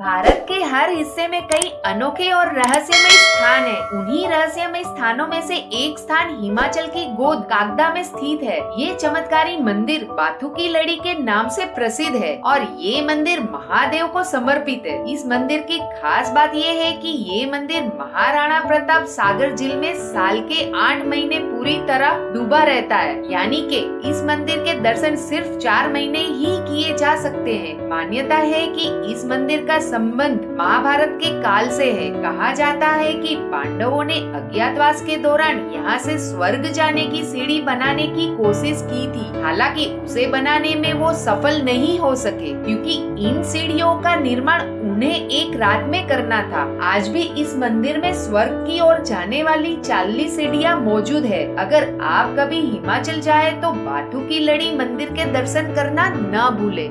भारत के हर हिस्से में कई अनोखे और रहस्यमय स्थान हैं। उन्हीं रहस्यमय स्थानों में से एक स्थान हिमाचल की गोद कागदा में स्थित है। ये चमत्कारी मंदिर बाथू की लड़ी के नाम से प्रसिद्ध है और ये मंदिर महादेव को समर्पित है। इस मंदिर की खास बात ये है कि ये मंदिर महाराणा प्रताप सागर झील में साल के आठ महीने पूरी तरह डूबा रहता है। यानी के इस मंदिर के दर्शन सिर्फ़ चार महीने ही किए जा सकते हैं। मान्यता है कि इस मंदिर का संबंध महाभारत के काल से है। कहा जाता है कि पांडवों ने अज्ञातवास के दौरान यहाँ से स्वर्ग जाने की सीढ़ी बनाने की कोशिश की थी। हालाँकि उसे बनाने में वो सफल नहीं हो सके, क्योंकि इन सीढ़ियों का निर्माण उन्हें एक रात में करना था। आज भी इस मंदिर में स्वर्ग की ओर जाने वाली चालीस सीढ़ियाँ मौजूद है। अगर आप कभी हिमाचल जाए तो बाथू की लड़ी मंदिर के दर्शन करना न भूले।